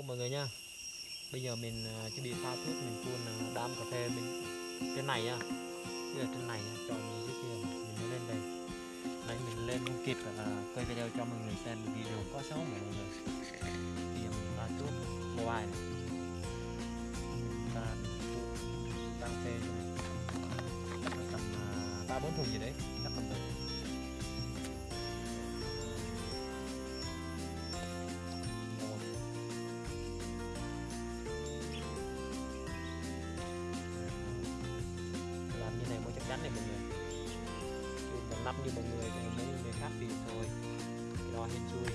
Hello mọi người nha Bây giờ mình à, chuẩn bị pha thuốc mình phun à, đám cà phê mình trên này nha Bây giờ trên này nha, chọn mình dưới kia mình mới lên đây. Nãy mình lên không kịp là quay video cho mọi người xem video quá xấu mọi người. Bây giờ mình pha thuốc mobile này. Cà phê này. Chắc tầm à, ba bốn thùng gì đấy Chắc tầm được mọi người. Chứ còn lắp như mọi người thì mấy người khác thì thôi cái đó hên xui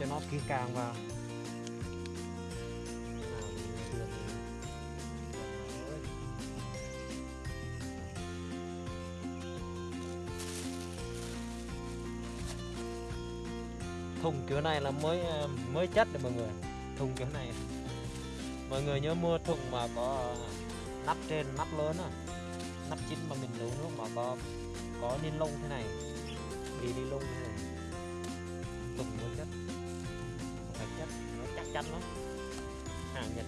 cho nó kỹ càng vào. Thùng kiểu này là mới ờ, mới chất đấy mọi người. Thùng kiểu này. Mọi người nhớ mua thùng mà có nắp trên, nắp lớn à nắp chín mà mình nấu nước mà có có ni lông thế này. Đi ni lông thế này. Thùng mới chất chất nó chắc chắn lắm. Hàng nhật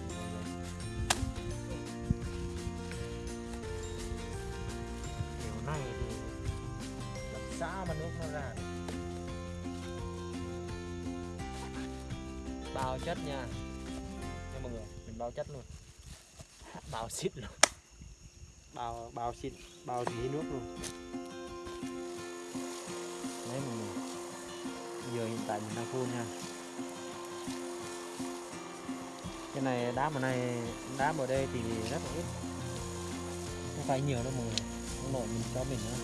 kiểu này thì làm sao mà nước nó ra bao chất nha. Nha mọi người mình bao chất luôn. Bao xịt luôn. Bao bao xịt bao tí nước luôn. Đấy mọi người. Giờ hiện tại mình đang phun nha cái này đá bờ này đá bờ đây thì rất là ít. Không phải nhiều đâu mọi người. Không nội mình cho mình nữa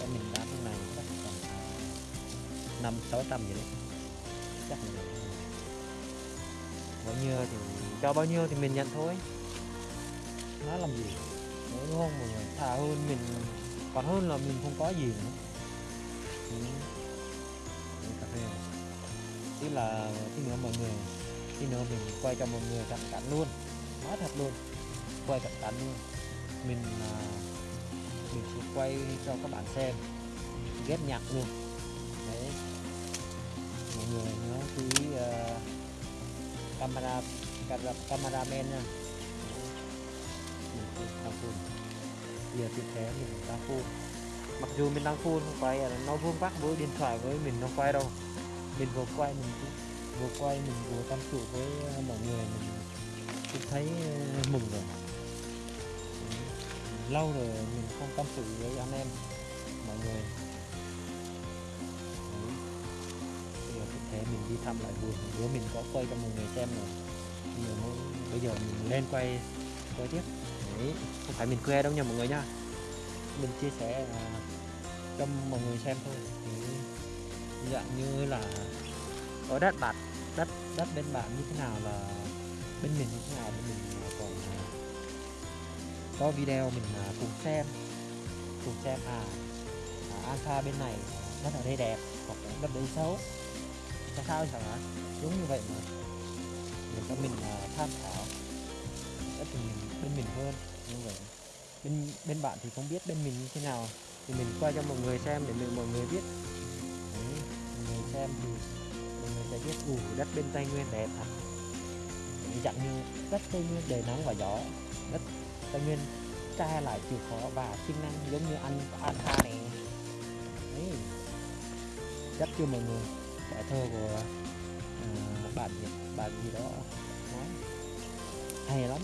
cho mình đá cái này chắc khoảng năm sáu trăm gì đấy. Chắc là bao nhiêu thì cho bao nhiêu thì mình nhận thôi. Nó làm gì? Đấy, đúng không mọi người? Thà hơn mình còn hơn là mình không có gì nữa. Ừ tí là tí nữa mọi người tí nữa mình quay cho mọi người cận cảnh luôn. Nói thật luôn quay cận cảnh luôn. Mình à, mình sẽ quay cho các bạn xem ghép nhạc luôn. Đấy. Mọi người nhớ chú ý uh, camera camera men nha. Mình đang phun. Giờ tiếp theo mình đang phun. Mặc dù mình đang phun không quay là nó vuông vắc với điện thoại với mình nó quay đâu mình vừa quay mình cũng- vừa quay mình vừa tâm sự với uh, mọi người mình cũng thấy uh, mừng rồi. Lâu rồi mình không tâm sự với anh em mọi người. Bây giờ thực thể mình đi thăm lại vườn bữa mình có quay cho mọi người xem rồi bây giờ, bây giờ mình lên quay quay tiếp. Đấy. không phải mình khoe đâu nha mọi người nha. Mình chia sẻ à, cho mọi người xem thôi dạng như là ở đất bạn đất đất bên bạn như thế nào là bên mình như thế nào bên mình à, còn à, có video mình à, cùng xem cùng xem à, à alpha bên này đất ở đây đẹp hoặc là đất đây xấu. Tại sao chẳng hạn? Đúng như vậy mà. Để cho mình tham khảo. Đất thì mình bên mình hơn như vậy. Bên bên bạn thì không biết bên mình như thế nào. Thì mình quay cho mọi người xem để mọi người biết người xem thì mọi người sẽ biết ủ đất bên tây nguyên đẹp à? thật Đấy, dạng như đất tây nguyên đầy nắng và gió. Đất tây nguyên tra lại chịu khó và sinh năng giống như anh ta này đấy. Chắc chưa mọi người bài thơ của uh, bạn gì bạn gì đó. Nói hay lắm.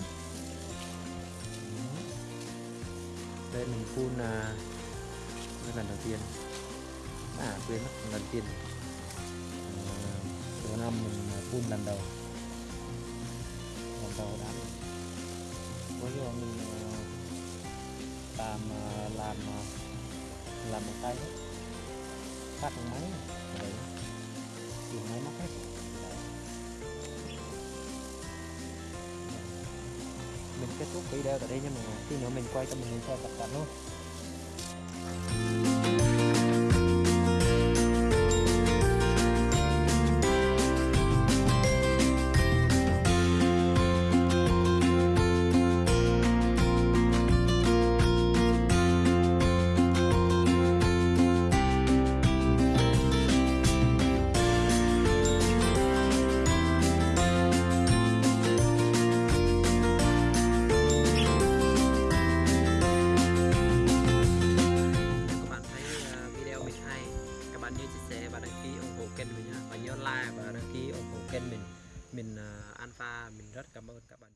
Đây mình phun là lần đầu tiên à quên mất, lần tiên. Ờ, đầu năm mình phun lần đầu. Lần đầu đã. Có do mình ờ, làm ờ, làm làm một tay hết phát một máy đấy. Dùng máy móc hết. Mình kết thúc video ở đây nha mọi người. Khi nữa mình quay cho mình xem tập tạp luôn. mình rất cảm ơn các bạn